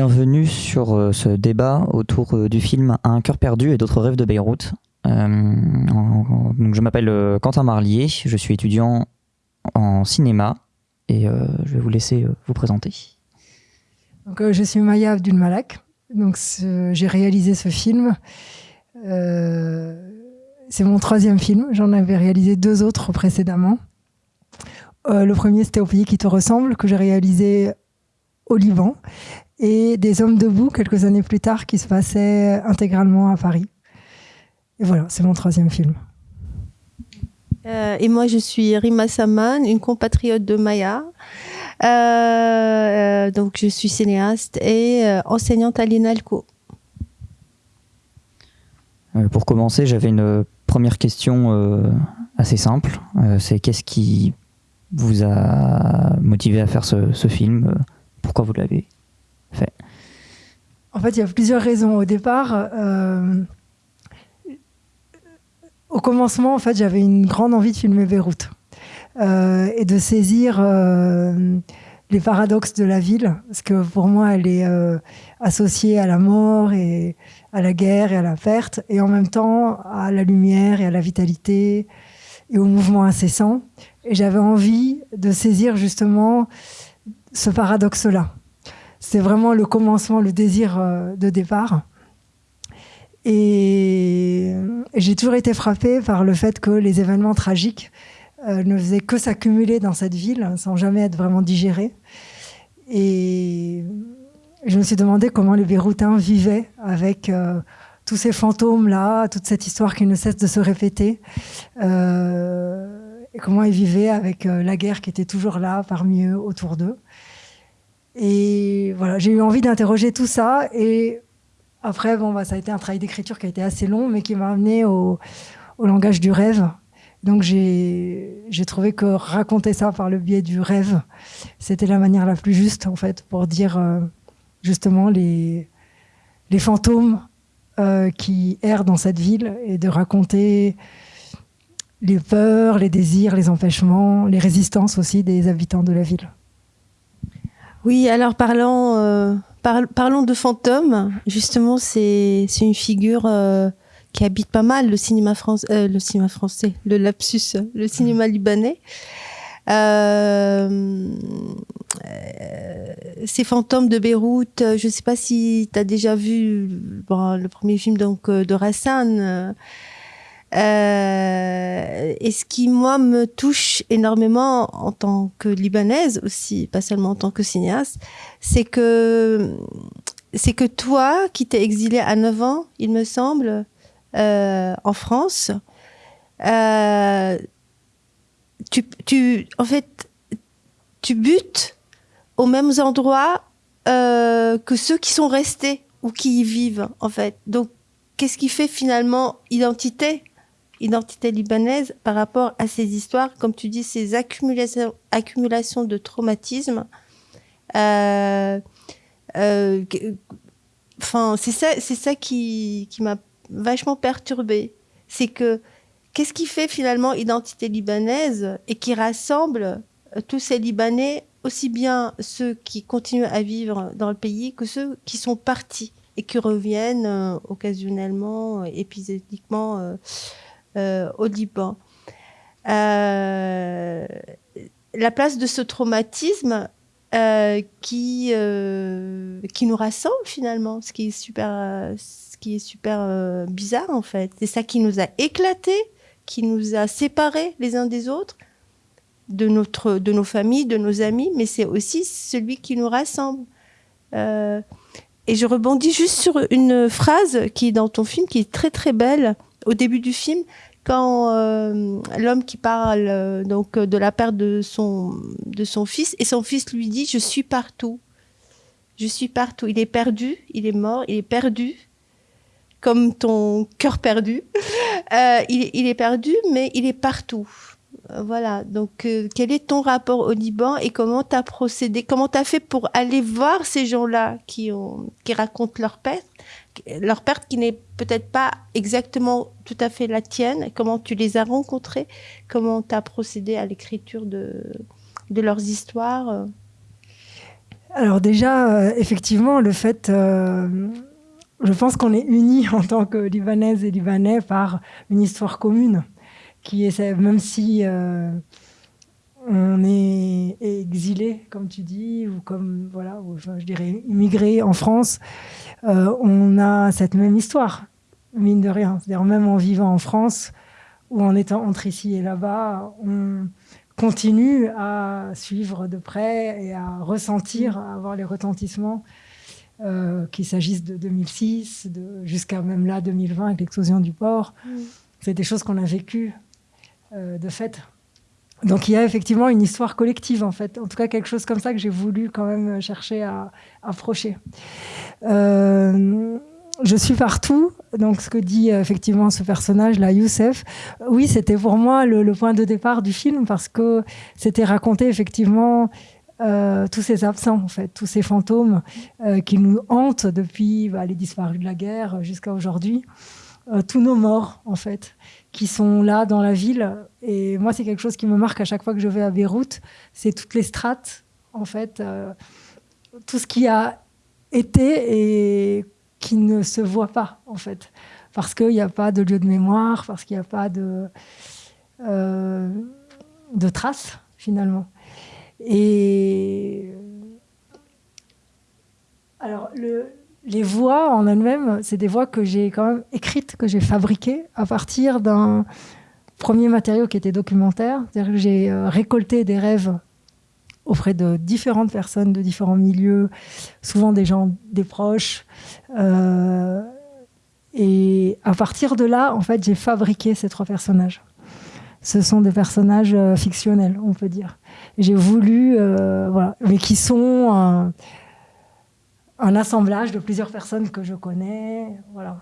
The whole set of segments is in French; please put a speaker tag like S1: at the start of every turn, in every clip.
S1: Bienvenue sur euh, ce débat autour euh, du film Un cœur perdu et d'autres rêves de Beyrouth. Euh, donc je m'appelle Quentin Marlier, je suis étudiant en cinéma et je vais vous laisser vous présenter.
S2: Donc, je suis Maya Abdul Malak, donc j'ai réalisé ce film. c'est mon troisième film, j'en avais réalisé deux autres précédemment. le premier c'était Au pays qui te ressemble, que j'ai réalisé au Liban, et Des Hommes debout, quelques années plus tard, qui se passait intégralement à Paris. Et voilà, c'est mon troisième film.
S3: Euh, et moi, je suis Rima Saman, une compatriote de Maya. Euh, euh, donc, je suis cinéaste et enseignante à l'INALCO.
S1: pour commencer, j'avais une première question assez simple. c'est qu'est-ce qui vous a motivé à faire ce, ce film? Pourquoi vous l'avez
S2: En fait, il y a plusieurs raisons. Au départ, euh, au commencement, en fait, j'avais une grande envie de filmer Beyrouth euh, et de saisir euh, les paradoxes de la ville, parce que pour moi, elle est associée à la mort et à la guerre et à la perte, et en même temps à la lumière et à la vitalité et au mouvement incessant. Et j'avais envie de saisir justement ce paradoxe-là. C'est vraiment le commencement, le désir euh, de départ. Et j'ai toujours été frappée par le fait que les événements tragiques euh, ne faisaient que s'accumuler dans cette ville sans jamais être vraiment digérés. Et je me suis demandé comment les Beyrouthins vivaient avec euh, tous ces fantômes-là, toute cette histoire qui ne cesse de se répéter. et comment ils vivaient avec la guerre qui était toujours là, parmi eux, autour d'eux. Et voilà, j'ai eu envie d'interroger tout ça. Et après, bon, bah, ça a été un travail d'écriture qui a été assez long, mais qui m'a amené au, langage du rêve. Donc j'ai trouvé que raconter ça par le biais du rêve, c'était la manière la plus juste, en fait, pour dire euh, justement les, fantômes euh, qui errent dans cette ville et de raconter les peurs, les désirs, les empêchements, les résistances aussi des habitants de la ville.
S3: Oui, alors parlons, euh, parlons de fantômes. Justement, c'est une figure euh, qui habite pas mal le cinéma, France, euh, le cinéma français, le lapsus, le cinéma libanais. ces fantômes de Beyrouth, je ne sais pas si tu as déjà vu le premier film donc, de Rassan. Euh, et ce qui, moi, me touche énormément en tant que libanaise aussi, pas seulement en tant que cinéaste, c'est que, c'est que toi, qui t'es exilé à 9 ans, il me semble, euh, en France, euh, tu, tu, en fait, tu butes aux mêmes endroits que ceux qui sont restés ou qui y vivent, en fait. Donc, qu'est-ce qui fait finalement identité identité libanaise par rapport à ces histoires, comme tu dis, ces accumulations, de traumatismes. Euh, euh, enfin, c'est ça, c'est ça qui, qui m'a vachement perturbée. C'est que qu'est-ce qui fait finalement identité libanaise et qui rassemble euh, tous ces Libanais, aussi bien ceux qui continuent à vivre dans le pays que ceux qui sont partis et qui reviennent occasionnellement, épisodiquement au Liban. Euh, la place de ce traumatisme euh, qui, qui nous rassemble finalement, ce qui est super, ce qui est super bizarre en fait. C'est ça qui nous a éclatés, qui nous a séparés les uns des autres, de, notre, de nos familles, de nos amis, mais c'est aussi celui qui nous rassemble. et je rebondis juste sur une phrase qui est dans ton film, qui est très très belle au début du film, quand euh, l'homme qui parle euh, donc de la perte de son de son fils et son fils lui dit je suis partout, je suis partout. Il est perdu, il est mort, il est perdu, comme ton cœur perdu. Euh, il, est perdu, mais il est partout. Voilà. Donc, quel est ton rapport au Liban et comment tu as procédé Comment tu as fait pour aller voir ces gens-là qui, ont, qui racontent leur perte? Leur perte qui n'est peut-être pas exactement tout à fait la tienne, comment tu les as rencontrés, comment tu as procédé à l'écriture de, de leurs histoires
S2: Alors déjà, effectivement, le fait, je pense qu'on est unis en tant que Libanaises et Libanais par une histoire commune, qui est même si on est exilé, comme tu dis, ou comme, voilà, je dirais immigré en France, euh, on a cette même histoire, mine de rien. C'est-à-dire, même en vivant en France, ou en étant entre ici et là-bas, on continue à suivre de près et à ressentir, à avoir les retentissements, euh, qu'il s'agisse de 2006, de, jusqu'à même là, 2020, avec l'explosion du port. Mm. C'est des choses qu'on a vécues euh, de fait donc il y a effectivement une histoire collective en fait, en tout cas quelque chose comme ça que j'ai voulu quand même chercher à, approcher. Euh, je suis partout, donc ce que dit euh, effectivement ce personnage là, Youssef, oui c'était pour moi le, point de départ du film parce que c'était raconter effectivement euh, tous ces absents en fait, tous ces fantômes qui nous hantent depuis bah, les disparus de la guerre jusqu'à aujourd'hui, tous nos morts en fait qui sont là dans la ville. Et moi, c'est quelque chose qui me marque à chaque fois que je vais à Beyrouth. C'est toutes les strates, en fait, euh, tout ce qui a été et qui ne se voit pas, en fait. Parce qu'il n'y a pas de lieu de mémoire, parce qu'il n'y a pas de, euh, de traces, finalement. Et. Alors, le, les voix en elles-mêmes, c'est des voix que j'ai quand même écrites, que j'ai fabriquées à partir d'un premier matériau qui était documentaire. C'est-à-dire que j'ai euh, récolté des rêves auprès de différentes personnes de différents milieux, souvent des gens, des proches. Euh, et à partir de là, en fait, j'ai fabriqué ces trois personnages. Ce sont des personnages euh, fictionnels, on peut dire. J'ai voulu, voilà, mais qui sont un assemblage de plusieurs personnes que je connais. Voilà.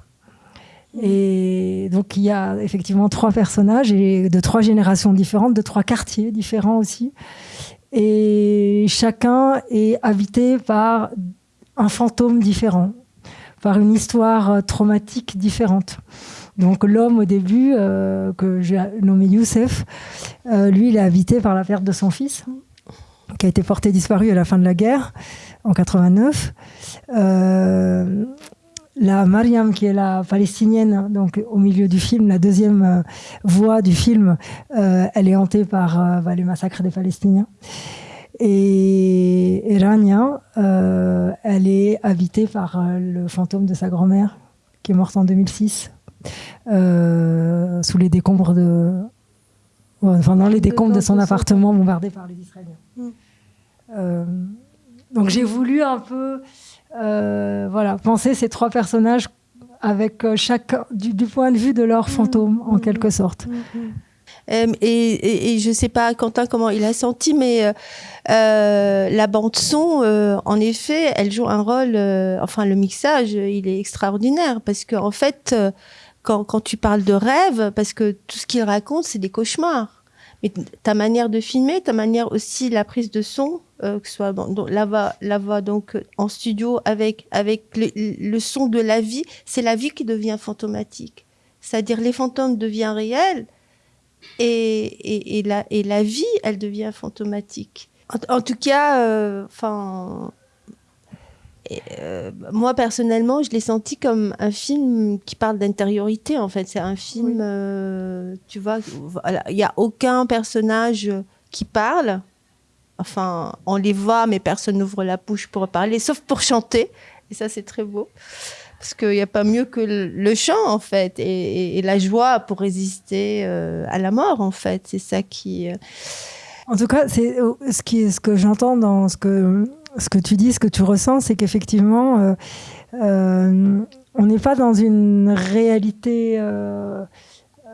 S2: Et donc il y a effectivement trois personnages et de trois générations différentes, de trois quartiers différents aussi. Et chacun est habité par un fantôme différent, par une histoire traumatique différente. Donc l'homme au début, euh, que j'ai nommé Youssef, euh, lui il est habité par la perte de son fils, qui a été porté disparu à la fin de la guerre en 89. Euh, la Mariam, qui est la palestinienne, donc au milieu du film, la deuxième euh, voix du film, euh, elle est hantée par bah, les massacres des Palestiniens. Et, Rania, elle est habitée par le fantôme de sa grand-mère, qui est morte en 2006, sous les décombres de, enfin dans les décombres de son appartement bombardé par les Israéliens. Mm. Donc j'ai voulu un peu euh, voilà, penser ces trois personnages avec euh, chaque du, point de vue de leur fantôme, en quelque sorte.
S3: Euh, et, et, je sais pas Quentin comment il a senti, mais la bande son, en effet, elle joue un rôle. enfin, le mixage, il est extraordinaire parce que en fait, quand, quand tu parles de rêve, parce que tout ce qu'il raconte, c'est des cauchemars mais ta manière de filmer, ta manière aussi la prise de son, euh, que ce soit la voix, la voix donc en studio avec avec le, son de la vie, c'est la vie qui devient fantomatique. C'est-à-dire les fantômes deviennent réels et, et, et, la, et la vie, elle devient fantomatique. En, tout cas, euh, enfin, euh, moi personnellement, je l'ai senti comme un film qui parle d'intériorité. En fait, c'est un film, tu vois, il n'y a aucun personnage qui parle. Enfin, on les voit, mais personne n'ouvre la bouche pour parler, sauf pour chanter. Et ça, c'est très beau. Parce qu'il n'y a pas mieux que le, chant, en fait, et, la joie pour résister euh, à la mort, en fait. C'est ça qui.
S2: En tout cas, c'est ce, qui, ce que j'entends dans ce que ce que tu dis, ce que tu ressens, c'est qu'effectivement, euh, euh, on n'est pas dans une réalité.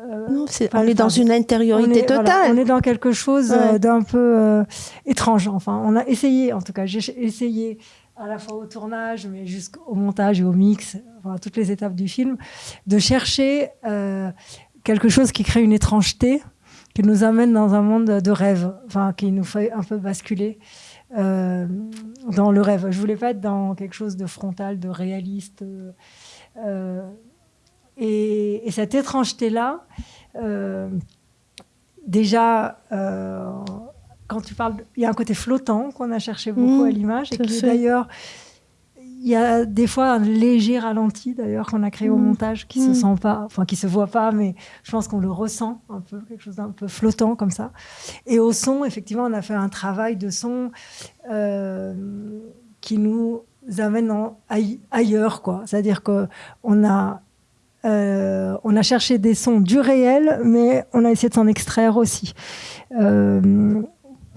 S2: Euh,
S3: non, on est dans une intériorité totale.
S2: on est dans quelque chose d'un peu étrange. Enfin, on a essayé, en tout cas, j'ai essayé à la fois au tournage, mais jusqu'au montage et au mix, enfin, toutes les étapes du film, de chercher quelque chose qui crée une étrangeté, qui nous amène dans un monde de rêve, enfin, qui nous fait un peu basculer. Euh, dans le rêve. Je voulais pas être dans quelque chose de frontal, de réaliste. Euh, et, cette étrangeté-là, euh, déjà, quand tu parles, il y a un côté flottant qu'on a cherché beaucoup
S3: Mmh,
S2: à l'image et qui d'ailleurs, il y a des fois un léger ralenti d'ailleurs qu'on a créé au
S3: Mmh.
S2: montage qui se
S3: Mmh.
S2: sent pas, enfin qui se voit pas, mais je pense qu'on le ressent un peu, quelque chose d'un peu flottant comme ça. Et au son, effectivement, on a fait un travail de son euh, qui nous amène en- ailleurs, quoi. C'est-à-dire que on a euh, on a cherché des sons du réel, mais on a essayé de s'en extraire aussi euh,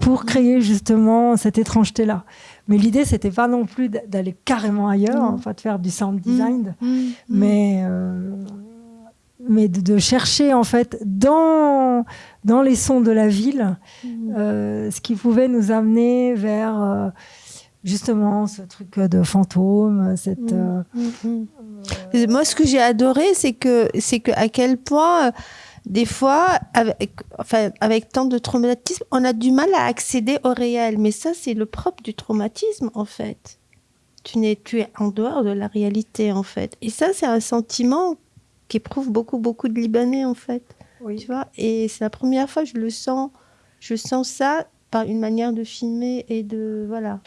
S2: pour créer justement cette étrangeté-là. Mais l'idée, c'était pas non plus d'aller carrément ailleurs,
S3: Mm.
S2: enfin de faire du sound design,
S3: Mmh, mmh.
S2: mais euh, mais de, de chercher en fait dans dans les sons de la ville
S3: Mmh.
S2: euh, ce qui pouvait nous amener vers euh, justement ce truc de fantôme, cette
S3: Mm.
S2: euh,
S3: Mhm. Et Moi, ce que j'ai adoré, c'est que, c'est que à quel point, euh, des fois, avec, enfin, avec tant de traumatisme, on a du mal à accéder au réel. Mais ça, c'est le propre du traumatisme, en fait. Tu, n'es, tu es en dehors de la réalité, en fait. Et ça, c'est un sentiment qu'éprouvent beaucoup, beaucoup de Libanais, en fait.
S2: oui.
S3: Tu vois? Et c'est la première fois que je le sens. Je sens ça par une manière de filmer et de voilà.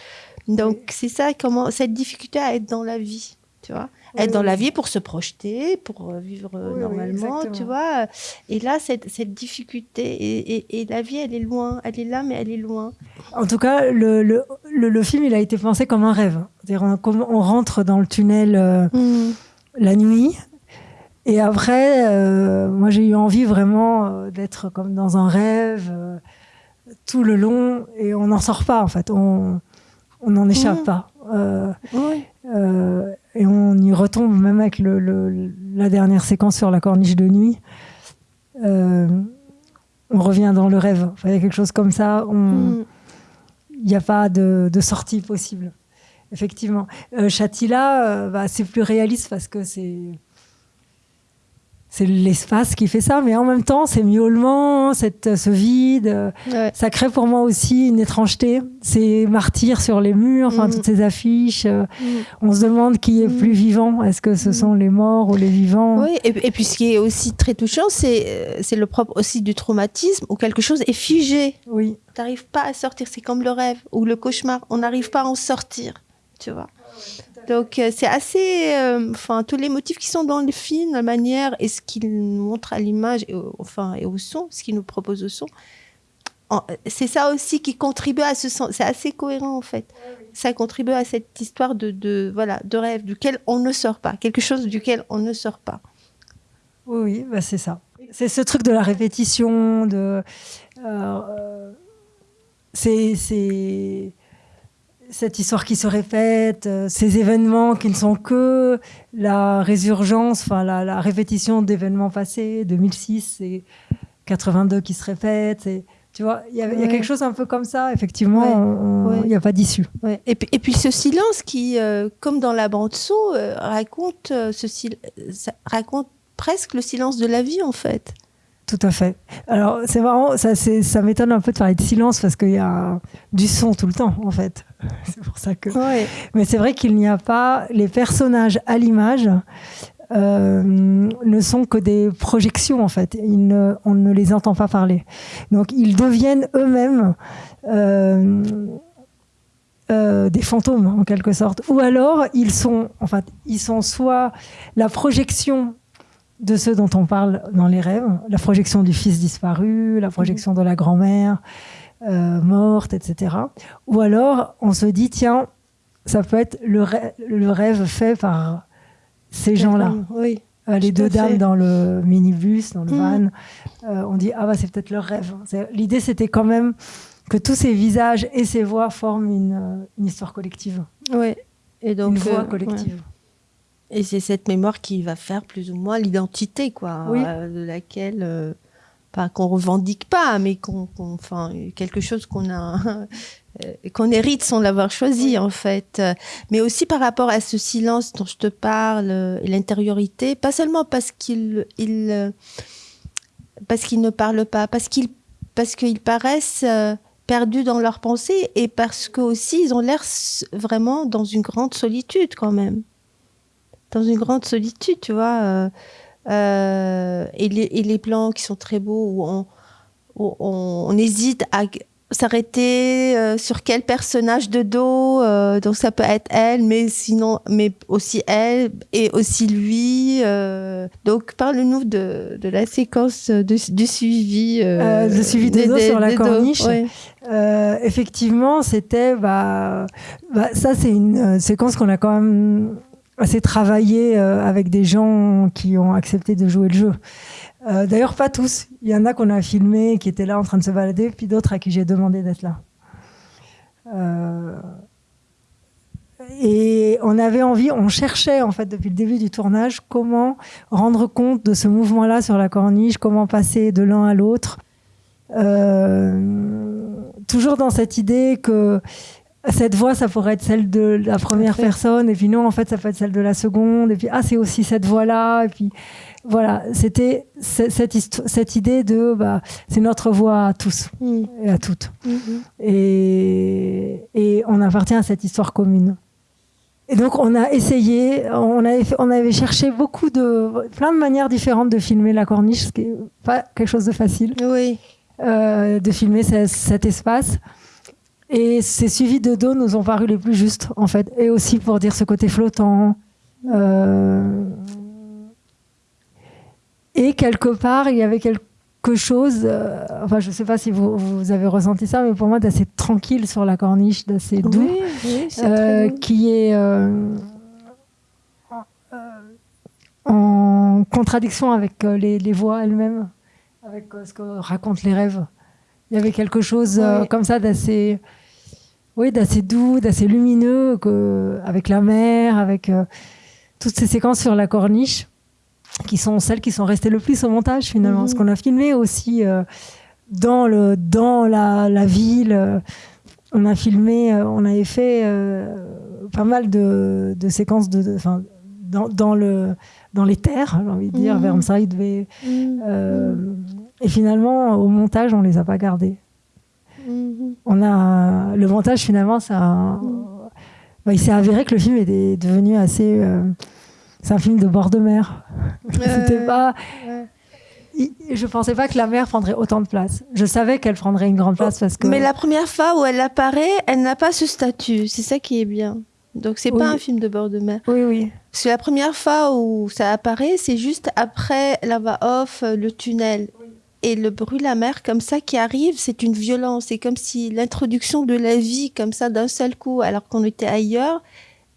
S3: Donc
S2: Oui.
S3: c'est ça comment cette difficulté à être dans la vie, tu vois
S2: Oui,
S3: Être dans
S2: oui.
S3: la vie pour se projeter, pour euh, vivre euh, normalement, tu vois Et là cette, cette difficulté et, et- et la vie elle est loin, elle est là mais elle est loin.
S2: En tout cas, le, le, le, le film, il a été pensé comme un rêve. C'est-à-dire, on, rentre dans le tunnel euh, la nuit. Et après, euh, moi, j'ai eu envie vraiment euh, d'être comme dans un rêve euh, tout le long. Et on n'en sort pas, en fait. On on n'en échappe pas. Euh,
S3: Oui.
S2: euh, et on y retombe même avec le, le- la dernière séquence sur la corniche de nuit. Euh, on revient dans le rêve. Enfin, il y a quelque chose comme ça.
S3: Mm.
S2: il n'y a pas de, de sortie possible. Effectivement. Chatila, bah, c'est plus réaliste parce que c'est. C'est l'espace qui fait ça, mais en même temps, c'est miaulement, cette, ce vide. euh,
S3: Ouais.
S2: Ça crée pour moi aussi une étrangeté. Ces martyrs sur les murs, enfin,
S3: Mhm.
S2: toutes ces affiches. euh,
S3: Mm.
S2: on se demande qui est plus vivant. Est-ce que ce sont les morts ou les vivants?
S3: Oui, et, et puis ce qui est aussi très touchant, c'est euh, c'est le propre aussi du traumatisme où quelque chose est figé.
S2: Oui.
S3: T'arrives pas à sortir, c'est comme le rêve ou le cauchemar, on n'arrive pas à en sortir, tu vois. Donc euh, c'est assez, euh, enfin tous les motifs qui sont dans le film, la manière et ce qu'il nous montre à l'image, et au, enfin et au son, ce qu'il nous propose au son, en- c'est ça aussi qui contribue à ce sens. C'est assez cohérent en fait. Ça contribue à cette histoire de, de voilà de rêve duquel on ne sort pas, quelque chose duquel on ne sort pas.
S2: Oui, oui, bah c'est ça. C'est ce truc de la répétition, de. euh, euh, c'est. Cette histoire qui se répète, euh, ces événements qui ne sont que la résurgence, enfin la, la répétition d'événements passés, 2006 et 82 qui se répètent. Et, tu vois, il y, a- y quelque chose un peu comme ça, effectivement, il
S3: Ouais.
S2: n'y a pas d'issue.
S3: Et, puis, et puis ce silence qui, euh, comme dans la bande son, euh, raconte, euh, ce sil- ça raconte presque le silence de la vie en fait.
S2: Tout à fait. Alors, c'est marrant, ça, ça m'étonne un peu de parler de silence parce qu'il y a du son tout le temps, en fait. C'est pour ça que.
S3: Ouais.
S2: Mais c'est vrai qu'il n'y a pas. Les personnages à l'image euh, ne sont que des projections, en fait. Ils ne- on ne les entend pas parler. Donc, ils deviennent eux-mêmes. euh, euh, des fantômes en quelque sorte ou alors ils sont en fait ils sont soit la projection de ceux dont on parle dans les rêves la projection du fils disparu la projection de la grand-mère euh, morte etc ou alors on se dit tiens ça peut être le, rê- le rêve fait par ces gens-là
S3: Oui.
S2: euh, les deux dames
S3: fait.
S2: dans le minibus, dans le
S3: Mhm.
S2: van. Euh, on dit, ah bah c'est peut-être leur rêve. L'idée, c'était quand même que tous ces visages et ces voix forment une, euh, une histoire collective,
S3: Ouais. Et donc
S2: une voix collective.
S3: ouais. Et c'est cette mémoire qui va faire plus ou moins l'identité, quoi,
S2: Oui.
S3: euh, de laquelle, euh, pas qu'on revendique pas, mais qu'on, enfin, quelque chose qu'on a, euh, qu'on hérite sans l'avoir choisi, en fait. Euh, Mais aussi par rapport à ce silence dont je te parle, euh, et l'intériorité, pas seulement parce qu'il, il, euh, parce qu'ils ne parlent pas, parce qu'ils, parce qu'ils paraissent euh, perdus dans leurs pensées, et parce que aussi ils ont l'air vraiment dans une grande solitude quand même dans une grande solitude, tu vois. Euh, et, les, et les plans qui sont très beaux, où on, où on, on hésite à, s'arrêter euh, sur quel personnage de dos euh, donc ça peut être elle mais sinon mais aussi elle et aussi lui donc parle-nous de, de la séquence de, du suivi
S2: le suivi des, dos sur la corniche ouais. effectivement c'était bah, bah, ça c'est une séquence qu'on a quand même assez travaillé avec des gens qui ont accepté de jouer le jeu euh, D'ailleurs, pas tous. Il y en a qu'on a filmé qui étaient là en train de se balader, puis d'autres à qui j'ai demandé d'être là. Euh... Et on avait envie, on cherchait en fait depuis le début du tournage comment rendre compte de ce mouvement-là sur la corniche, comment passer de l'un à l'autre. Euh, toujours dans cette idée que cette voix, ça pourrait être celle de la première personne, et puis non, en fait, ça peut être celle de la seconde, et puis ah, c'est aussi cette voix-là, et puis voilà, c'était cette, cette, idée de bah, c'est notre voix à tous mm. et à toutes. Mm -hmm. et, et, on appartient à cette histoire commune. Et donc on a essayé, on avait, on avait cherché beaucoup de, plein de manières différentes de filmer la corniche, ce qui n'est pas quelque chose de facile.
S3: Oui.
S2: Euh, de filmer ce, cet espace. Et ces suivis de dos nous ont paru les plus justes, en fait. Et aussi pour dire ce côté flottant. Euh, et quelque part, il y avait quelque chose, euh, enfin je ne sais pas si vous, vous, avez ressenti ça, mais pour moi d'assez tranquille sur la corniche, d'assez doux,
S3: oui, oui,
S2: euh, qui est en contradiction avec les, les voix elles-mêmes, avec ce que racontent les rêves. Il y avait quelque chose oui. comme ça d'assez oui, d'assez doux, d'assez lumineux, que, avec la mer, avec toutes ces séquences sur la corniche qui sont celles qui sont restées le plus au montage finalement. Mmh. Ce qu'on a filmé aussi euh, dans, le, dans la, la ville, euh, on a filmé, euh, on avait fait euh, pas mal de, de séquences de, de dans, dans, le, dans les terres, j'ai envie de dire, mmh. Vermside. Mmh. Et finalement, au montage, on les a pas gardées. On a le montage finalement, ça, bah, il s'est avéré que le film est devenu assez c'est un film de bord de mer. C'était pas. Je pensais pas que la mer prendrait autant de place. Je savais qu'elle prendrait une grande place parce que.
S3: Mais la première fois où elle apparaît, elle n'a pas ce statut. C'est ça qui est bien. Donc c'est oui. pas un film de bord de mer.
S2: Oui, oui.
S3: Parce que la première fois où ça apparaît, c'est juste après la voix off, le tunnel. Et le bruit de la mer comme ça qui arrive, c'est une violence. C'est comme si l'introduction de la vie comme ça d'un seul coup, alors qu'on était ailleurs,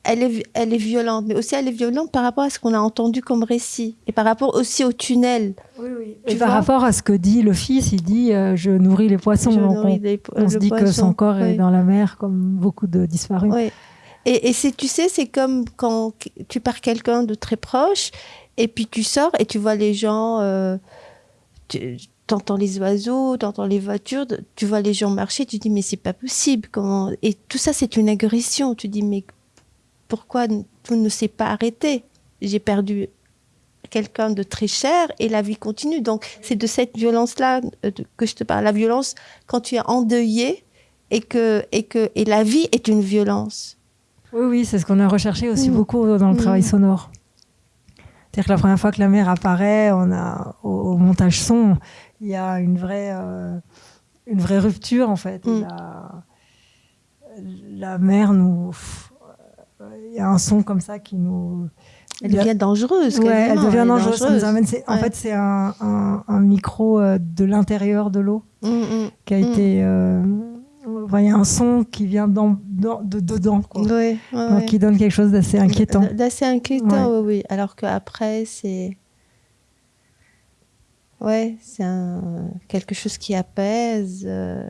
S3: elle est, elle est violente, mais aussi elle est violente par rapport à ce qu'on a entendu comme récit et par rapport aussi au tunnel.
S2: Oui, oui. Et par rapport à ce que dit le fils, il dit euh, Je nourris les poissons. Donc on, les, on se dit poisson. que son corps oui. est dans la mer, comme beaucoup de disparus.
S3: Oui. Et, et tu sais, c'est comme quand tu pars quelqu'un de très proche et puis tu sors et tu vois les gens. Euh, tu, entends les oiseaux, tu entends les voitures, tu vois les gens marcher, tu dis mais c'est pas possible. Comment Et tout ça c'est une agression. Tu dis mais pourquoi tout ne s'est pas arrêté? J'ai perdu quelqu'un de très cher et la vie continue. Donc c'est de cette violence-là euh, que je te parle. La violence quand tu es endeuillé et que et que et la vie est une violence.
S2: Oui, oui, c'est ce qu'on a recherché aussi mmh. beaucoup dans le mmh. travail sonore. C'est-à-dire que la première fois que la mer apparaît, on a au, au montage son, il y a une vraie euh, une vraie rupture en fait. Mmh. La, la mer nous il y a un son comme ça qui nous.
S3: Elle devient dangereuse.
S2: Ouais, elle devient elle dangereuse. dangereuse. Nous amène, ouais. En fait, c'est un, un, un, micro euh, de l'intérieur de l'eau
S3: mm, mm,
S2: qui a mm. été. Euh, il y a un son qui vient dans, dans, de dedans, quoi.
S3: Ouais,
S2: Donc, qui donne quelque chose d'assez inquiétant.
S3: D'assez inquiétant, oui, oui. Alors qu'après, c'est. Ouais, c'est quelque chose qui apaise euh,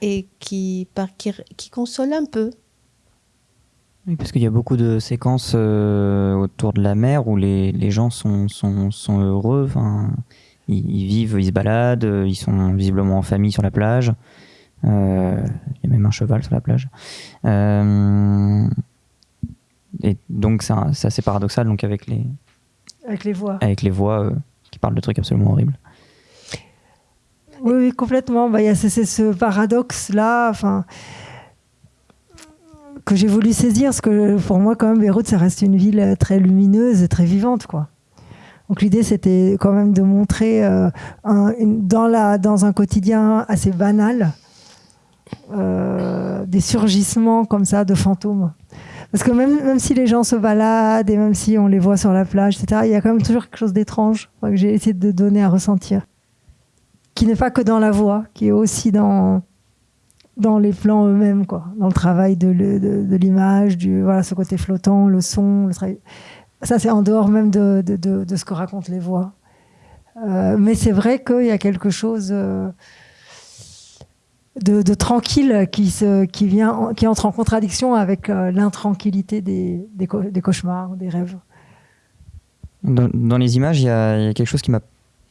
S3: et qui, par, qui, qui console un peu.
S1: Oui, parce qu'il y a beaucoup de séquences euh, autour de la mer où les, les gens sont, sont, sont heureux. Enfin, ils, ils, vivent, ils se baladent, ils sont visiblement en famille sur la plage. Euh, il y a même un cheval sur la plage. Euh, et donc c'est assez paradoxal donc avec les
S2: avec les voix
S1: avec les voix euh, qui parlent de trucs absolument horribles.
S2: Oui, complètement. Bah, a ce paradoxe là. Enfin que j'ai voulu saisir, parce que pour moi, quand même, Beyrouth, ça reste une ville très lumineuse et très vivante, quoi. Donc l'idée, c'était quand même de montrer euh, dans, la, dans un quotidien assez banal, euh, des surgissements comme ça de fantômes. Parce que même, même si les gens se baladent et même si on les voit sur la plage, etc., il y a quand même toujours quelque chose d'étrange que j'ai essayé de donner à ressentir. Qui n'est pas que dans la voix, qui est aussi dans, dans les plans eux-mêmes, quoi, dans le travail de, l'image, du voilà, ce côté flottant, le son, le travail. Ça, c'est en dehors même de, de, de, ce que racontent les voix. Euh, mais c'est vrai qu'il y a quelque chose euh, de, tranquille qui, se, qui, vient, qui entre en contradiction avec euh, l'intranquillité des, des, des, cauchemars, des rêves.
S1: Dans, dans les images, il y, a, il y, a quelque chose qui m'a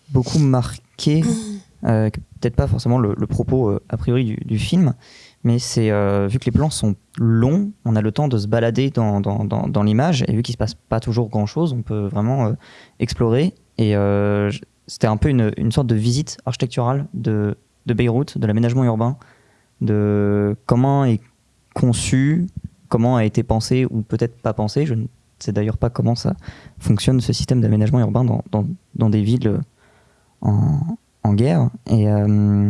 S1: beaucoup marqué, peut-être pas forcément le, le propos a priori du, du film, mais c'est vu que les plans sont longs, on a le temps de se balader dans, dans, dans, dans l'image, et vu qu'il se passe pas toujours grand-chose, on peut vraiment explorer. Et c'était un peu une, une, sorte de visite architecturale de, de Beyrouth, de l'aménagement urbain, de comment est conçu, comment a été pensé ou peut-être pas pensé. Je ne sais d'ailleurs pas comment ça fonctionne ce système d'aménagement urbain dans, dans, des villes en, en guerre. Et euh,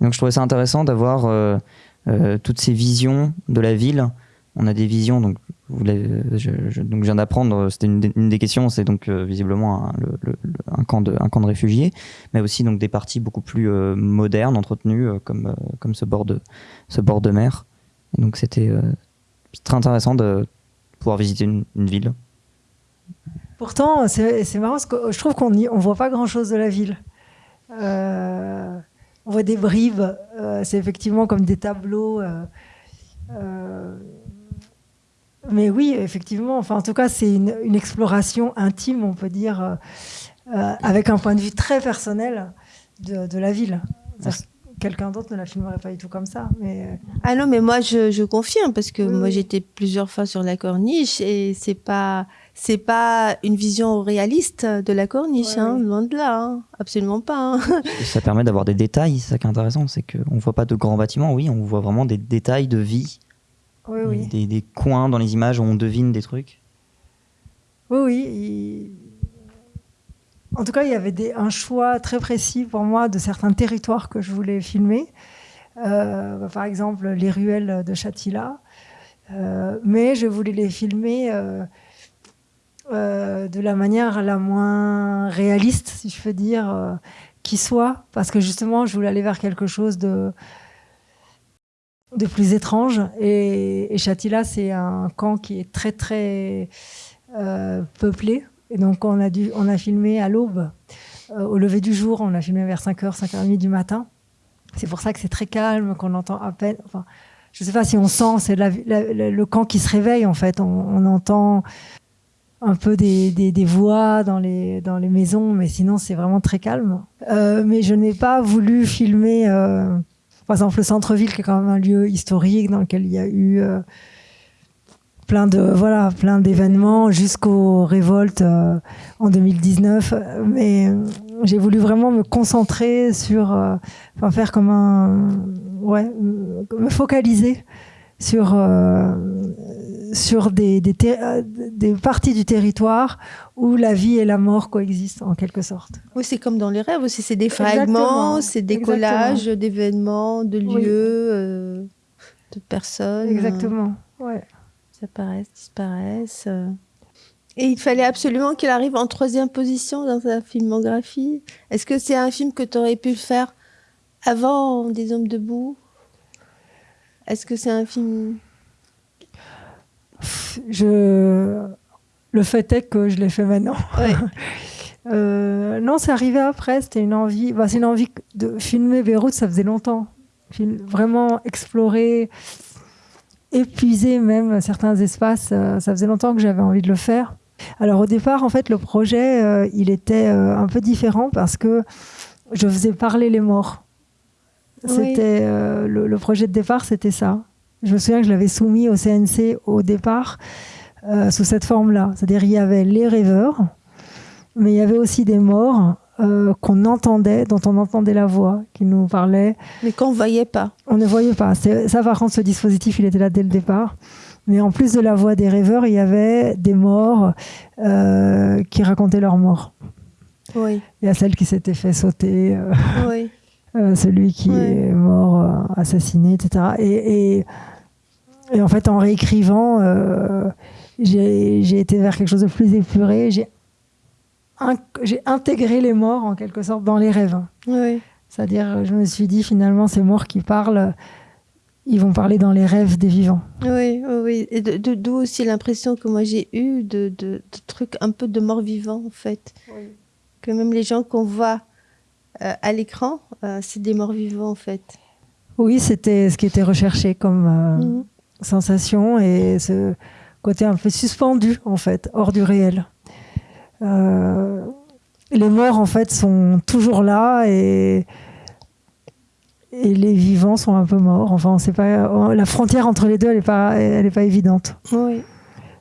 S1: donc je trouvais ça intéressant d'avoir euh, euh, toutes ces visions de la ville. On a des visions, donc je, donc viens d'apprendre, c'était une, des questions, c'est donc euh, visiblement un, camp de, un camp de réfugiés, mais aussi donc des parties beaucoup plus euh, modernes, entretenues, euh, comme, comme ce bord de, ce bord de mer. Et donc c'était très intéressant de pouvoir visiter une, une ville.
S2: Pourtant, c'est marrant parce que je trouve qu'on ne voit pas grand-chose de la ville. on voit des bribes, c'est effectivement comme des tableaux mais oui, effectivement. Enfin, en tout cas, c'est une, une, exploration intime, on peut dire, euh, euh, avec un point de vue très personnel de, de la ville. Quelqu'un d'autre ne la filmerait pas du tout comme ça. Mais... Euh,
S3: ah non, mais moi, je, je confirme, parce que oui, moi, oui. j'étais plusieurs fois sur la corniche et c'est pas c'est pas une vision réaliste de la corniche, ouais, hein, oui. loin de là, hein. absolument pas. Hein.
S1: Ça permet d'avoir des détails, c'est ça qui est intéressant, c'est qu'on voit pas de grands bâtiments, oui, on voit vraiment des détails de vie
S2: oui, oui.
S1: Des, des, coins dans les images où on devine des trucs
S2: Oui, oui. Il... En tout cas, il y avait des, un choix très précis pour moi de certains territoires que je voulais filmer. Euh, par exemple, les ruelles de Chatilla. Euh, mais je voulais les filmer euh, euh de la manière la moins réaliste, si je peux dire, qui soit. Parce que justement, je voulais aller vers quelque chose de de plus étrange. Et, et Chatilla, c'est un camp qui est très, très euh, peuplé. Et donc, on a, dû, on a filmé à l'aube. Euh, au lever du jour, on a filmé vers 5h, 5h30 du matin. C'est pour ça que c'est très calme, qu'on entend à peine. Enfin, je ne sais pas si on sent, c'est le camp qui se réveille, en fait. On, entend un peu des, des, des, voix dans les, dans les maisons, mais sinon, c'est vraiment très calme. Euh, mais je n'ai pas voulu filmer par exemple, le centre-ville, qui est quand même un lieu historique dans lequel il y a eu euh, plein de voilà plein d'événements jusqu'aux révoltes euh, en 2019. Mais euh, j'ai voulu vraiment me concentrer sur, enfin faire comme un ouais, me focaliser sur euh, sur des, des, des, parties du territoire où la vie et la mort coexistent en quelque sorte.
S3: Oui, c'est comme dans les rêves aussi, c'est des fragments, c'est des Exactement. collages d'événements, de lieux, oui. euh, de personnes.
S2: Exactement, ouais.
S3: Ils apparaissent, disparaissent. Et il fallait absolument qu'il arrive en troisième position dans sa filmographie. Est-ce que c'est un film que tu aurais pu faire avant Des Hommes debout? Est-ce que c'est un film
S2: je... Le fait est que je l'ai fait maintenant.
S3: Ouais.
S2: euh, non, c'est arrivé après. C'était une envie. Bah, c'est une envie de filmer Beyrouth. Ça faisait longtemps. Vraiment explorer, épuiser même certains espaces. Euh, ça faisait longtemps que j'avais envie de le faire. Alors au départ, en fait, le projet, euh, il était euh, un peu différent parce que je faisais parler les morts. C'était oui. le, le projet de départ, c'était ça. Je me souviens que je l'avais soumis au CNC au départ euh, sous cette forme-là. C'est-à-dire il y avait les rêveurs, mais il y avait aussi des morts euh, qu'on entendait, dont on entendait la voix, qui nous parlait.
S3: Mais qu'on ne voyait pas.
S2: On ne voyait pas. Ça, par contre, ce dispositif, il était là dès le départ. Mais en plus de la voix des rêveurs, il y avait des morts euh, qui racontaient leur mort.
S3: Oui.
S2: Il y a celle qui s'était fait sauter.
S3: Oui.
S2: Celui qui est mort, assassiné, etc. Et, et, en fait, en réécrivant, j'ai été vers quelque chose de plus épuré. J'ai intégré les morts en quelque sorte dans les rêves. C'est-à-dire, je me suis dit finalement, ces morts qui parlent, ils vont parler dans les rêves des vivants.
S3: Oui, oui, oui. Et d'où aussi l'impression que moi j'ai eu de, de, trucs un peu de morts vivants en fait. Oui. Que même les gens qu'on voit euh, à l'écran, euh, c'est des morts vivants en fait.
S2: Oui, c'était ce qui était recherché comme euh, mhm. sensation et ce côté un peu suspendu en fait, hors du réel. les morts en fait sont toujours là et et les vivants sont un peu morts. Enfin, on sait pas. La frontière entre les deux, elle n'est pas, elle est pas évidente.
S3: Oui.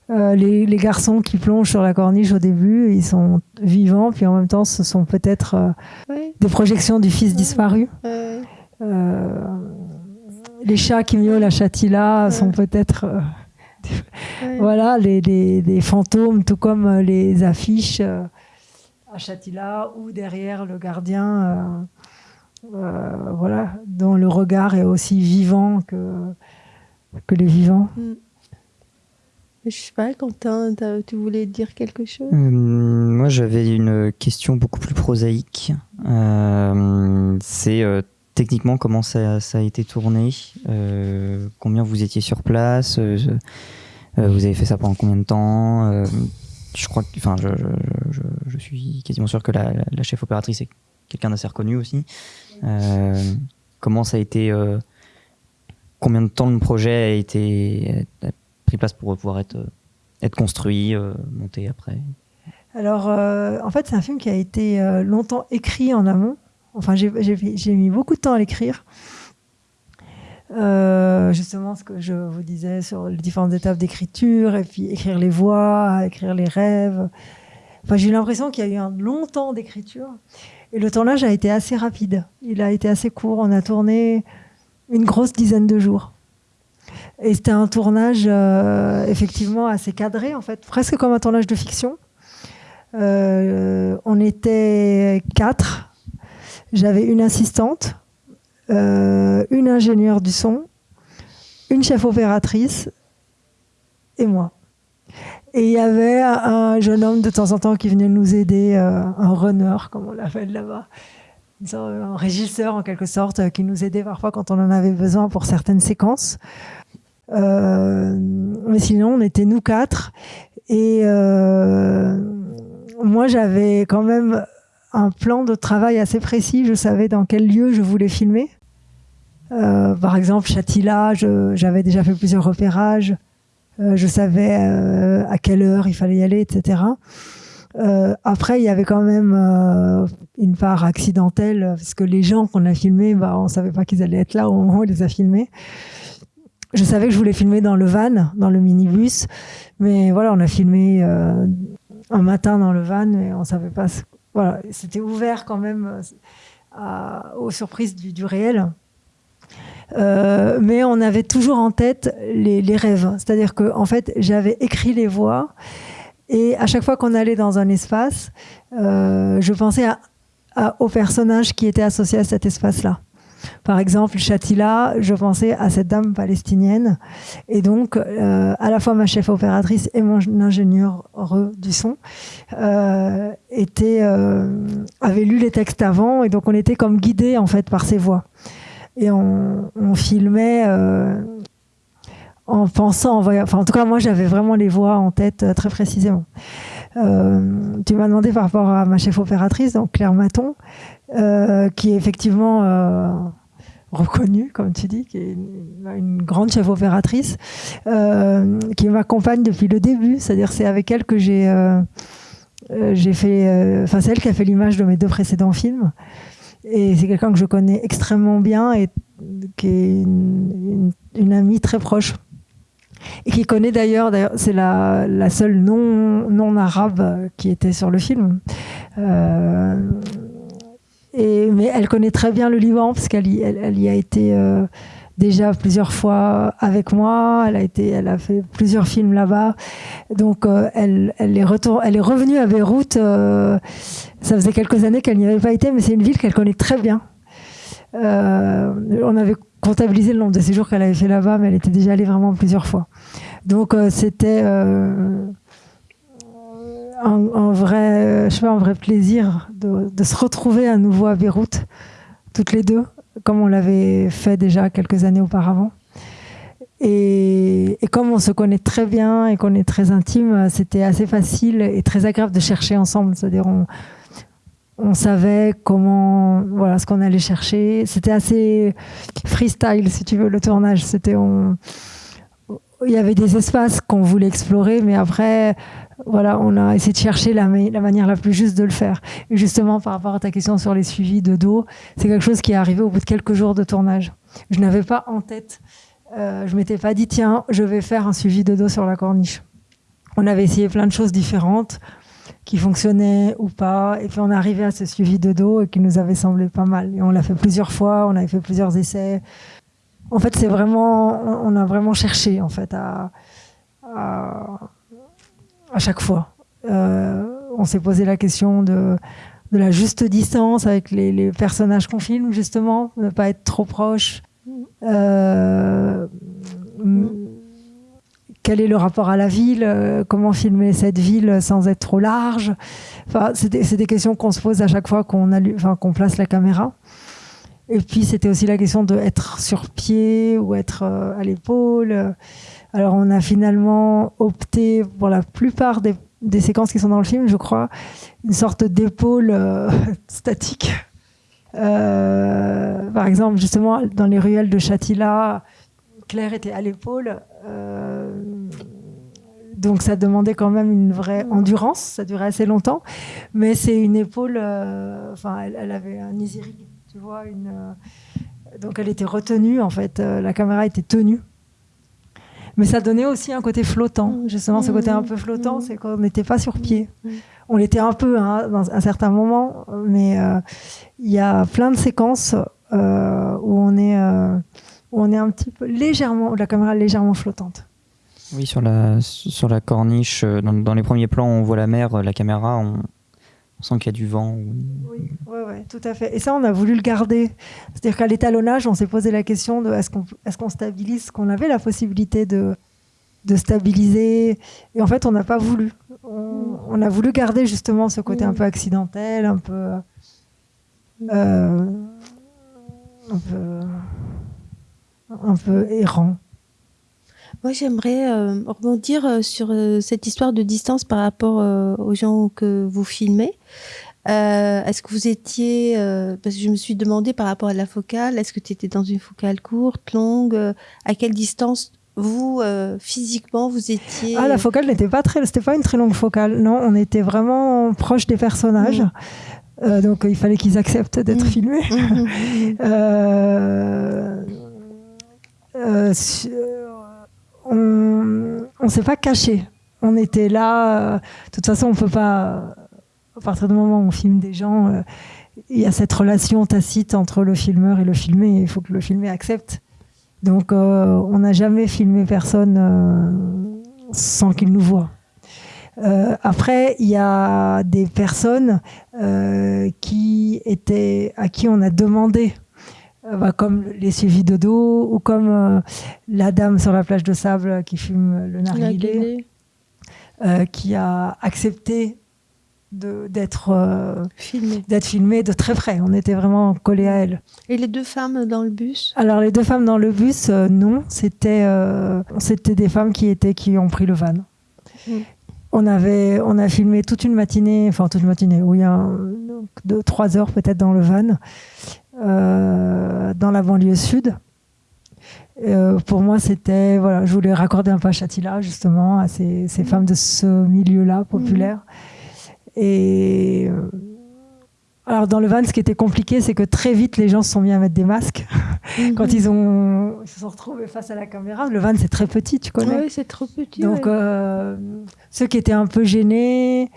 S2: Euh, les, les, garçons qui plongent sur la corniche au début, ils sont vivants, puis en même temps, ce sont peut-être euh, des projections du fils disparu. Euh, les chats qui miaulent à Chatila sont peut-être voilà les, les, les, fantômes, tout comme les affiches à Chatila ou derrière le gardien voilà, dont le regard est aussi vivant que, que les vivants. Mm.
S3: Je sais pas, Quentin, tu voulais dire quelque chose?
S1: Euh, Moi, j'avais une question beaucoup plus prosaïque. Euh, c'est techniquement comment ça, a été tourné? Combien vous étiez sur place? Vous avez fait ça pendant combien de temps? Je crois enfin, je, suis quasiment sûr que la, chef opératrice est quelqu'un d'assez reconnu aussi. Euh, comment ça a été euh, Combien de temps le projet a été pris place pour pouvoir être, être construit, euh, monté après
S2: Alors, en fait, c'est un film qui a été longtemps écrit en amont. Enfin, j'ai mis beaucoup de temps à l'écrire. justement ce que je vous disais sur les différentes étapes d'écriture et puis écrire les voix, écrire les rêves. Enfin, j'ai eu l'impression qu'il y a eu un long temps d'écriture et le tournage a été assez rapide. Il a été assez court. On a tourné une grosse dizaine de jours. Et c'était un tournage euh, effectivement assez cadré, en fait, presque comme un tournage de fiction. Euh, on était quatre. J'avais une assistante, euh, une ingénieure du son, une chef opératrice et moi. Et il y avait un jeune homme de temps en temps qui venait nous aider, un runner, comme on l'appelle là-bas, un régisseur en quelque sorte, qui nous aidait parfois quand on en avait besoin pour certaines séquences. Euh, mais sinon, on était nous quatre. Et moi, j'avais quand même un plan de travail assez précis. Je savais dans quel lieu je voulais filmer. par exemple, Chatila, j'avais déjà fait plusieurs repérages. Euh, je savais euh, à quelle heure il fallait y aller, etc. Euh, après, il y avait quand même une part accidentelle, parce que les gens qu'on a filmés, bah, on savait pas qu'ils allaient être là au moment où on les a filmés. Je savais que je voulais filmer dans le van, dans le minibus, mais voilà, on a filmé un matin dans le van, mais on savait pas. Voilà, c'était ouvert quand même aux surprises du, réel. Euh, mais on avait toujours en tête les, rêves. C'est-à-dire que, en fait, j'avais écrit les voix et à chaque fois qu'on allait dans un espace, euh, je pensais aux personnages qui étaient associés à cet espace-là. Par exemple, Chatila, je pensais à cette dame palestinienne. Et donc, euh, à la fois ma chef opératrice et mon ingénieur du son euh, étaient, avaient lu les textes avant. Et donc, on était comme guidés, en fait, par ces voix et on, filmait euh, en pensant, enfin en tout cas moi j'avais vraiment les voix en tête euh, très précisément. Euh, tu m'as demandé par rapport à ma chef opératrice, donc Claire Maton, qui est effectivement reconnue, comme tu dis, qui est une, grande chef opératrice, qui m'accompagne depuis le début. C'est-à-dire c'est avec elle que j'ai fait, enfin c'est elle qui a fait l'image de mes deux précédents films. Et c'est quelqu'un que je connais extrêmement bien et qui est une, amie très proche. Et qui connaît d'ailleurs, c'est la, seule non, non arabe qui était sur le film. Euh, mais elle connaît très bien le Liban parce qu'elle y, a été euh, déjà plusieurs fois avec moi. Elle a fait plusieurs films là-bas. Donc euh, elle est revenue à Beyrouth. Euh, ça faisait quelques années qu'elle n'y avait pas été, mais c'est une ville qu'elle connaît très bien. on avait comptabilisé le nombre de séjours qu'elle avait fait là-bas, mais elle était déjà allée vraiment plusieurs fois. Donc c'était un, vrai, je sais un vrai plaisir de, se retrouver à nouveau à Beyrouth, toutes les deux, comme on l'avait fait déjà quelques années auparavant. Et, et, comme on se connaît très bien et qu'on est très intime, c'était assez facile et très agréable de chercher ensemble. C'est-à-dire, on, on savait comment, voilà, ce qu'on allait chercher. C'était assez freestyle, si tu veux, le tournage. C'était, il y avait des espaces qu'on voulait explorer, mais après, voilà, on a essayé de chercher la, manière la plus juste de le faire. Et justement, par rapport à ta question sur les suivis de dos, c'est quelque chose qui est arrivé au bout de quelques jours de tournage. Je n'avais pas en tête, euh, je m'étais pas dit, tiens, je vais faire un suivi de dos sur la corniche. On avait essayé plein de choses différentes qui fonctionnaient ou pas, et puis on est arrivé à ce suivi de dos et qui nous avait semblé pas mal. Et on l'a fait plusieurs fois, on avait fait plusieurs essais. En fait, c'est vraiment, on a vraiment cherché en fait à à chaque fois. Euh, on s'est posé la question de, la juste distance avec les, personnages qu'on filme, justement, ne pas être trop proche. Euh, quel est le rapport à la ville euh, Comment filmer cette ville sans être trop large? Enfin, C'est des, questions qu'on se pose à chaque fois qu'on place la caméra. Et puis, c'était aussi la question d'être sur pied ou être à l'épaule. Alors on a finalement opté pour la plupart des, séquences qui sont dans le film, je crois, une sorte d'épaule euh, statique. Euh, par exemple, justement, dans les ruelles de Chatilla, Claire était à l'épaule. Euh, donc ça demandait quand même une vraie endurance, ça durait assez longtemps. Mais c'est une épaule, enfin, elle, avait un easy tu vois, une, donc elle était retenue en fait, la caméra était tenue mais ça donnait aussi un côté flottant. Mm. Justement, ce côté un peu flottant, mm. c'est qu'on n'était pas sur pied. Mm. On l'était un peu hein, dans un certain moment, mais euh, il y a plein de séquences euh, où on est euh, où on est un petit peu légèrement, la caméra est légèrement flottante.
S1: Oui, sur la sur la corniche, dans, dans les premiers plans, on voit la mer, la caméra, on, on sent qu'il y a du vent.
S2: Oui, tout à fait. Et ça, on a voulu le garder. C'est-à-dire qu'à l'étalonnage, on s'est posé la question de est-ce qu'on est qu'on stabilise, qu'on avait la possibilité de, de stabiliser. Et en fait, on n'a pas voulu. On, a voulu garder justement ce côté un peu accidentel, un peu. Euh, un peu, un peu errant.
S3: Moi, j'aimerais euh, rebondir euh, sur euh, cette histoire de distance par rapport aux gens que vous filmez. Est-ce que vous étiez, parce que je me suis demandé par rapport à la focale, est-ce que tu étais dans une focale courte, longue, à quelle distance vous physiquement vous étiez
S2: Ah, la focale n'était pas très, c'était pas une très longue focale. Non, on était vraiment proche des personnages. Mmh. donc il fallait qu'ils acceptent d'être mmh. filmés. Euh, on ne s'est pas caché. On était là. Euh, de toute façon, on peut pas. À partir du moment où on filme des gens, euh, il y a cette relation tacite entre le filmeur et le filmé. Il faut que le filmé accepte. Donc, euh, on n'a jamais filmé personne sans qu'il nous voit. après, il y a des personnes qui étaient à qui on a demandé euh, bah, comme les suivis de dos ou comme euh, la dame sur la plage de sable qui fume le narguilé, euh, qui a accepté d'être filmée d'être filmée de très près. On était vraiment collés à elle.
S3: Et les deux femmes dans le bus?
S2: Alors les deux femmes dans le bus, non, c'était c'était des femmes qui étaient qui ont pris le van. On avait on a filmé toute une matinée, enfin toute une matinée, oui, un, deux trois heures peut-être dans le van. Euh, dans la banlieue sud. Euh, pour moi, c'était voilà, je voulais raccorder un peu à justement à ces, mmh. femmes de ce milieu-là populaire. Mmh. Et euh, alors dans le van, ce qui était compliqué, c'est que très vite les gens se sont mis à mettre des masques mmh. quand ils ont se sont retrouvés face à la caméra. Le van, c'est très petit, tu connais.
S3: Oui, c'est trop petit.
S2: Donc ceux qui étaient un peu gênés,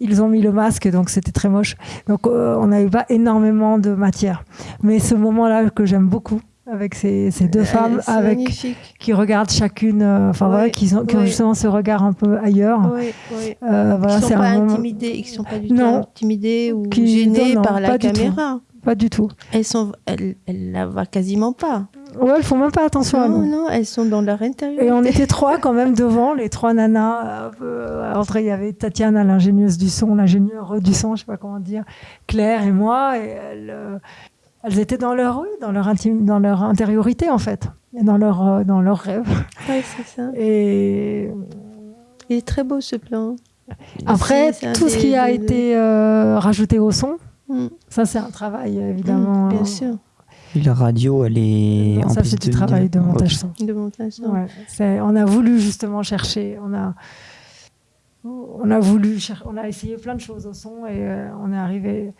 S2: ils ont mis le masque, donc c'était très moche. Donc euh, on n'avait pas énormément de matière. Mais ce moment-là que j'aime beaucoup, avec ces, ces deux femmes avec qui regardent chacune euh, enfin voilà qui, ont, qui ont justement ce regard un peu ailleurs
S3: oui, euh, voilà, qui sont pas intimidés qui sont pas du tout intimidés ou gênés par la caméra
S2: pas du tout.
S3: Elles sont, elles, elles la voient quasiment pas.
S2: Ouais, elles font même pas attention à
S3: Non,
S2: nous.
S3: non, elles sont dans leur intérieur.
S2: Et on était trois quand même devant, les trois nanas. Euh, entre il y avait Tatiana, l'ingénieuse du son, l'ingénieure du son, je sais pas comment dire, Claire et moi. Et euh, elles étaient dans leur, oui, dans leur intime, dans leur intériorité en fait, et dans leur, euh, dans leurs rêves.
S3: Ouais, c'est ça.
S2: Et
S3: Il est très beau ce plan.
S2: après,
S3: Aussi,
S2: tout ce qui a
S3: des-
S2: été euh, rajouté au son,
S3: Mm.
S2: ça c'est un travail évidemment.
S3: Mm, bien sûr.
S1: Et la radio, elle est. en
S2: Ça
S1: plus
S2: c'est du
S1: de-
S2: travail de montage son.
S3: De montage. non.
S2: Ouais, c'est- on a voulu justement chercher, on a, on a voulu, cher- on a essayé plein de choses au son et euh, on est arrivé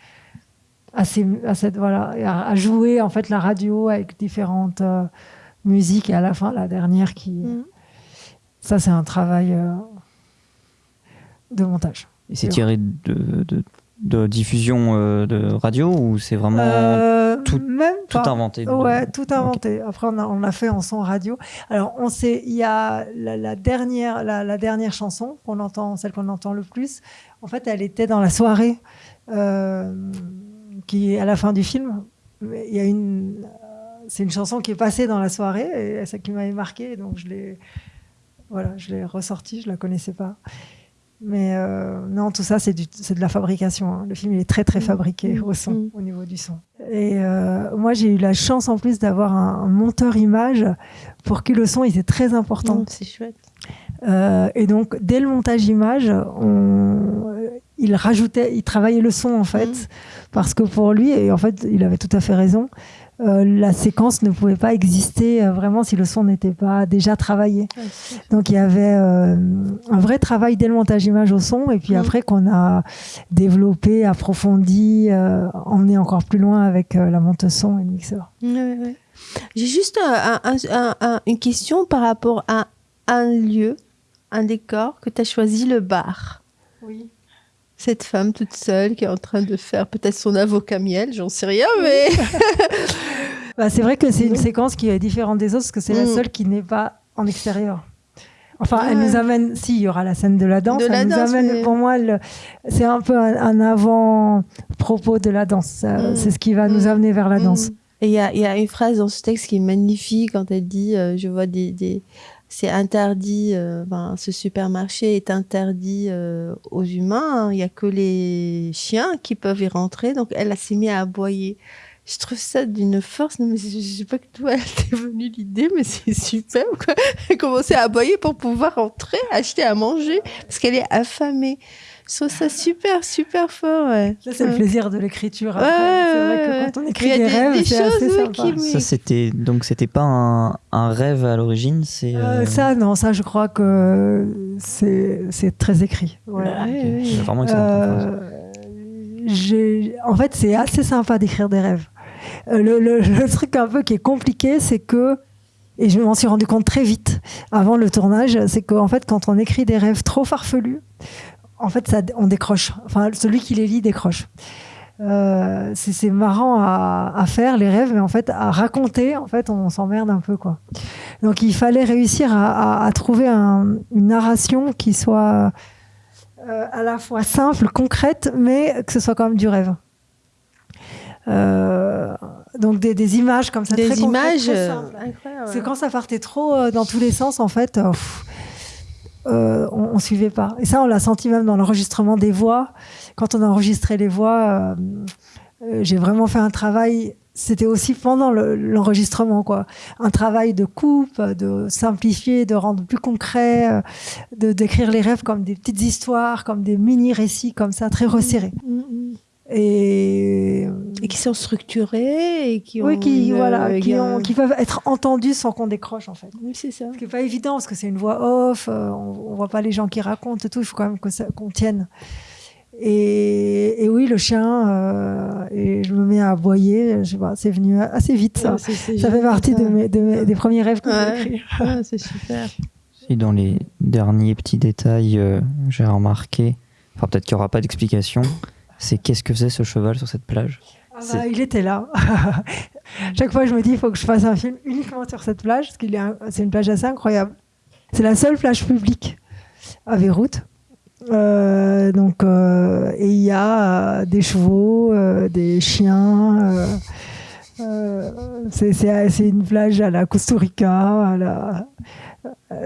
S2: à, ces- à cette voilà, et à, à jouer en fait la radio avec différentes euh, musiques et à la fin la dernière qui,
S3: Mm.
S2: ça c'est un travail euh, de montage.
S1: Et c'est tiré de, de, de diffusion euh, de radio ou c'est vraiment
S2: Euh,
S1: tout-
S2: même
S1: tout
S2: pas.
S1: inventé
S2: Ouais, tout inventé. Après, on a, on a fait en son radio. Alors, on sait, il y a la, la dernière, la, la dernière chanson qu'on entend, celle qu'on entend le plus. En fait, elle était dans la soirée euh, qui est à la fin du film. Il y a une, c'est une chanson qui est passée dans la soirée et c'est qui m'avait marqué. Donc, je l'ai, voilà, je l'ai ressortie. Je la connaissais pas. Mais euh, non, tout ça, c'est, du, c'est de la fabrication. hein. Le film, il est très, très
S3: Mm.
S2: fabriqué
S3: Mm.
S2: au son,
S3: Mm.
S2: au niveau du son. Et euh, moi, j'ai eu la chance en plus d'avoir un, un monteur image pour qui le son était très important.
S3: C'est chouette.
S2: Euh, et donc, dès le montage image, on, il rajoutait, il travaillait le son en fait,
S3: Mm.
S2: parce que pour lui, et en fait, il avait tout à fait raison, euh, la séquence ne pouvait pas exister euh, vraiment si le son n'était pas déjà travaillé.
S3: Ouais,
S2: Donc il y avait euh, un vrai travail dès le montage image au son, et puis
S3: Mm.
S2: après qu'on a développé, approfondi, emmené encore plus loin avec la monte son et le mixeur.
S3: Ouais, ouais. J'ai juste un- un- un- un- une question par rapport à un lieu, un décor que tu as choisi, le bar.
S2: Oui.
S3: Cette femme toute seule qui est en train de faire peut-être son avocat miel, j'en sais rien, mais.
S2: Bah, c'est vrai que c'est une
S3: Mm.
S2: séquence qui est différente des autres parce que c'est la
S3: Mm.
S2: seule qui n'est pas en extérieur. Enfin, elle nous amène. Si, il y aura la scène de la danse.
S3: De
S2: elle
S3: la
S2: nous
S3: danse,
S2: amène.
S3: mais-
S2: Pour moi, le- c'est un peu un, un avant-propos de la danse.
S3: Mm.
S2: C'est ce qui va
S3: Mm.
S2: nous amener vers la danse.
S3: Mm. Et il y a, il y a une phrase dans ce texte qui est magnifique quand elle dit euh, Je vois des. des- c'est interdit, enfin, ce supermarché est interdit euh, aux humains, hein. il n'y a que les chiens qui peuvent y rentrer, donc elle, s'est mise à aboyer. Je trouve ça d'une force, je, je sais pas toi, elle t'est venue l'idée, mais c'est super, quoi. Elle commençait à aboyer pour pouvoir entrer, acheter à manger, parce qu'elle est affamée. Je trouve ça super, super fort, ouais.
S2: Ça, c'est le plaisir de l'écriture. après.
S3: Ouais,
S2: c'est vrai
S3: ouais,
S2: que quand on écrit des,
S3: des-
S2: rêves,
S3: des
S2: c'est assez sympa.
S3: qui
S1: Ça c'était donc c'était pas un, un rêve à l'origine, c'est
S2: Euh,
S1: euh,
S2: ça, non, ça, je crois que c'est c'est très écrit. Ouais.
S3: Ouais,
S1: ok.
S3: ouais.
S1: C'est vraiment excellent.
S2: Euh, j'ai- en fait, c'est assez sympa d'écrire des rêves. Le, le- le truc un peu qui est compliqué, c'est que, et je m'en suis rendu compte très vite avant le tournage, c'est qu'en fait, quand on écrit des rêves trop farfelus, en fait, ça, on décroche. Enfin, celui qui les lit décroche. Euh, c'est marrant à, à faire les rêves, mais en fait à raconter, en fait on s'emmerde un peu quoi. Donc il fallait réussir à, à- à trouver un- une narration qui soit euh, à la fois simple, concrète, mais que ce soit quand même du rêve. Euh, donc des, des images comme ça,
S3: Des
S2: très
S3: images.
S2: C'est quand ça partait trop dans tous les sens, en fait, pff, euh, on, on suivait pas. Et ça, on l'a senti même dans l'enregistrement des voix. Quand on a enregistré les voix, euh, euh, j'ai vraiment fait un travail. C'était aussi pendant le- l'enregistrement, quoi. Un travail de coupe, de simplifier, de rendre plus concret, de d'écrire les rêves comme des petites histoires, comme des mini récits, comme ça, très resserrés.
S3: Mm, mm.
S2: Et
S3: Et qui sont structurés et qui ont.
S2: oui, qui
S3: une-
S2: voilà,
S3: euh,
S2: qui, ont- qui peuvent être entendus sans qu'on décroche, en fait.
S3: Oui, c'est ça.
S2: Ce qui n'est pas évident parce que c'est une voix off, euh, on, on voit pas les gens qui racontent et tout, il faut quand même que ça- qu'on tienne. Et, et oui, le chien, euh, et je me mets à aboyer, je sais pas, c'est venu assez vite ça.
S3: Ouais,
S2: Ça fait partie
S3: ça.
S2: de mes, de mes- des premiers rêves que
S3: Ouais.
S2: j'ai écrits.
S3: Ouais, c'est super.
S1: Et dans les derniers petits détails, euh, j'ai remarqué, enfin peut-être qu'il n'y aura pas d'explication, c'est qu'est-ce que faisait ce cheval sur cette plage
S2: Ah bah, il était là. Chaque fois, je me dis, il faut que je fasse un film uniquement sur cette plage, parce un- c'est une plage assez incroyable. C'est la seule plage publique à Beyrouth. Euh, donc, euh, et il y a euh, des chevaux, des chiens. c'est une plage à la Costa Rica. à la-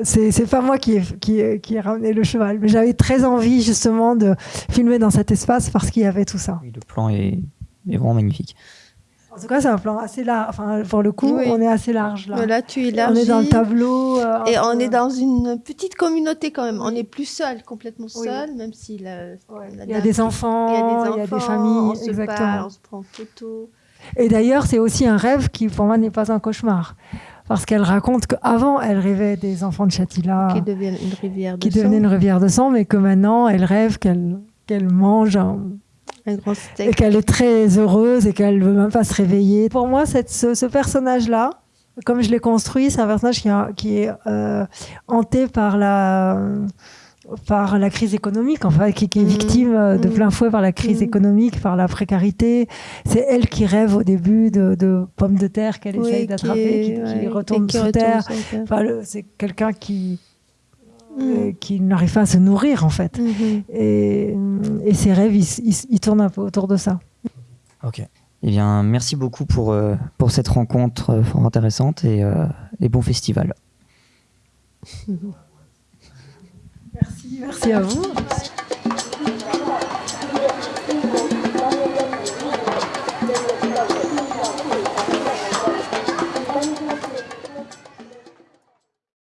S2: C'est pas moi qui ai, qui, ai- qui ai ramené le cheval, mais j'avais très envie justement de filmer dans cet espace parce qu'il y avait tout ça.
S1: Oui, le plan est, est vraiment magnifique.
S2: En tout cas, c'est un plan assez large. Enfin, pour le coup,
S3: Oui.
S2: on est assez large là.
S3: Voilà, tu
S2: on
S3: élargis.
S2: est dans le tableau. euh,
S3: Et on
S2: peu-
S3: est dans une petite communauté quand même. On n'est plus seul, complètement
S2: Oui.
S3: seul, même si la,
S2: Ouais.
S3: la
S2: Il y a des enfants,
S3: il y a des enfants,
S2: il y a des familles,
S3: on se
S2: exactement.
S3: parle, on se prend en photo.
S2: Et d'ailleurs, c'est aussi un rêve qui, pour moi, n'est pas un cauchemar. Parce qu'elle raconte qu'avant, elle rêvait des enfants de Chatila
S3: qui deviennent une rivière de
S2: qui
S3: sang,
S2: devenaient une rivière de sang, mais que maintenant, elle rêve qu'elle qu'elle mange un-
S3: un grand
S2: et
S3: steak.
S2: qu'elle est très heureuse et qu'elle veut même pas se réveiller. Pour moi, cette, ce, ce personnage-là, comme je l'ai construit, c'est un personnage qui, a- qui est euh, hanté par la par la crise économique, enfin, qui, qui est victime euh, de
S3: Mhm.
S2: plein fouet par la crise
S3: Mhm.
S2: économique, par la précarité. C'est elle qui rêve au début de, de pommes de terre qu'elle
S3: Oui,
S2: essaye d'attraper, qui, qui
S3: ouais,
S2: retourne
S3: et qui
S2: sous
S3: retourne
S2: terre. Enfin, c'est quelqu'un qui,
S3: Mm.
S2: euh, qui n'arrive pas à se nourrir, en fait.
S3: Mhm.
S2: Et, et ses rêves, ils, ils- ils tournent un peu autour de ça.
S1: Ok. Eh bien, merci beaucoup pour, euh, pour cette rencontre fort intéressante et, euh, et bon festival.
S2: merci à vous.